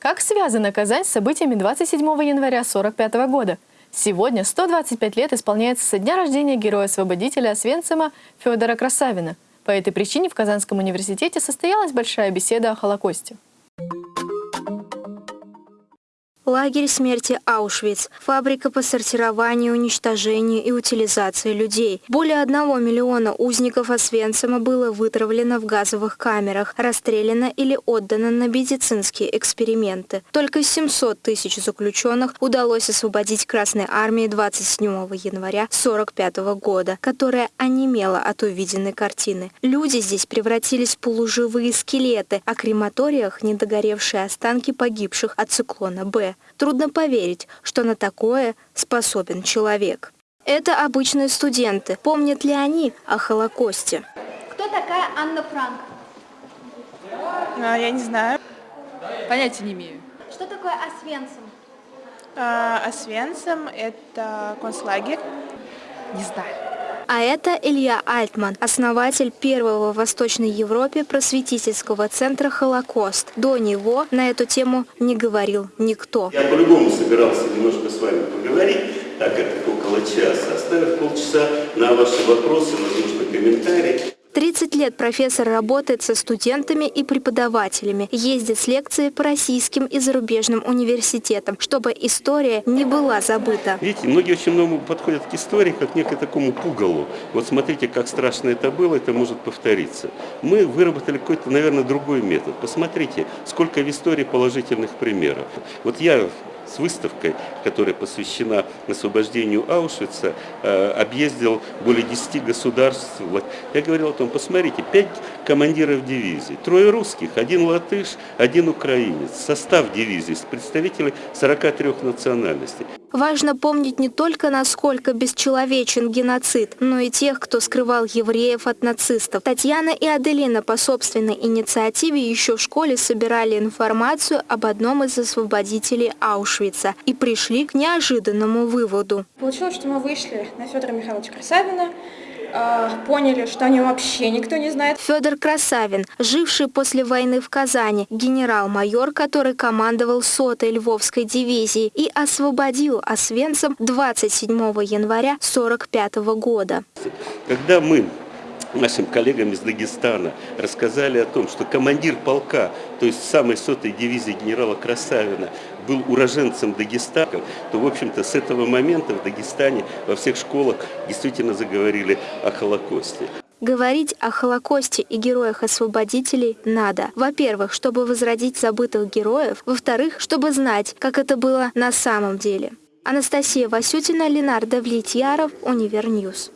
Как связана Казань с событиями 27 января 1945 года? Сегодня 125 лет исполняется со дня рождения героя-освободителя Освенцима Федора Красавина. По этой причине в Казанском университете состоялась большая беседа о Холокосте. Лагерь смерти Аушвиц, фабрика по сортированию, уничтожению и утилизации людей. Более одного миллиона узников Освенцима было вытравлено в газовых камерах, расстреляно или отдано на медицинские эксперименты. Только 700 тысяч заключенных удалось освободить Красной армии 27 января 1945 года, которая онемела от увиденной картины. Люди здесь превратились в полуживые скелеты, а крематориях недогоревшие останки погибших от циклона «Б». Трудно поверить, что на такое способен человек. Это обычные студенты. Помнят ли они о Холокосте? Кто такая Анна Франк? А, я не знаю. Понятия не имею. Что такое Освенцим? А, Освенцим – это концлагерь. Не знаю. А это Илья Альтман, основатель первого в Восточной Европе просветительского центра «Холокост». До него на эту тему не говорил никто. Я по-любому собирался немножко с вами поговорить, так это около часа, оставив полчаса на ваши вопросы, возможно, комментарии. 30 лет профессор работает со студентами и преподавателями, ездит с лекции по российским и зарубежным университетам, чтобы история не была забыта. Видите, многие очень много подходят к истории как некое такому пугалу. Вот смотрите, как страшно это было, это может повториться. Мы выработали какой-то, наверное, другой метод. Посмотрите, сколько в истории положительных примеров. Вот я с выставкой, которая посвящена освобождению Аушвица, э, объездил более 10 государств. Я говорил о том, посмотрите, 5 командиров дивизий, трое русских, один латыш, один украинец. Состав дивизии с представителей 43 национальностей. Важно помнить не только, насколько бесчеловечен геноцид, но и тех, кто скрывал евреев от нацистов. Татьяна и Аделина по собственной инициативе еще в школе собирали информацию об одном из освободителей Аушвица и пришли к неожиданному выводу. Получилось, что мы вышли на Федора Михайловича Красавина, а, поняли, что о нем вообще никто не знает. Федор Красавин, живший после войны в Казани, генерал-майор, который командовал сотой Львовской дивизии и освободил Освенцим 27 января 1945 года. Когда мы нашим коллегам из Дагестана рассказали о том, что командир полка, то есть самой сотой дивизии генерала Красавина, был уроженцем Дагестана, то, в общем-то, с этого момента в Дагестане во всех школах действительно заговорили о Холокосте. Говорить о Холокосте и героях-освободителей надо. Во-первых, чтобы возродить забытых героев. Во-вторых, чтобы знать, как это было на самом деле. Анастасия Васютина, Ленар Давлетьяров, Универ News.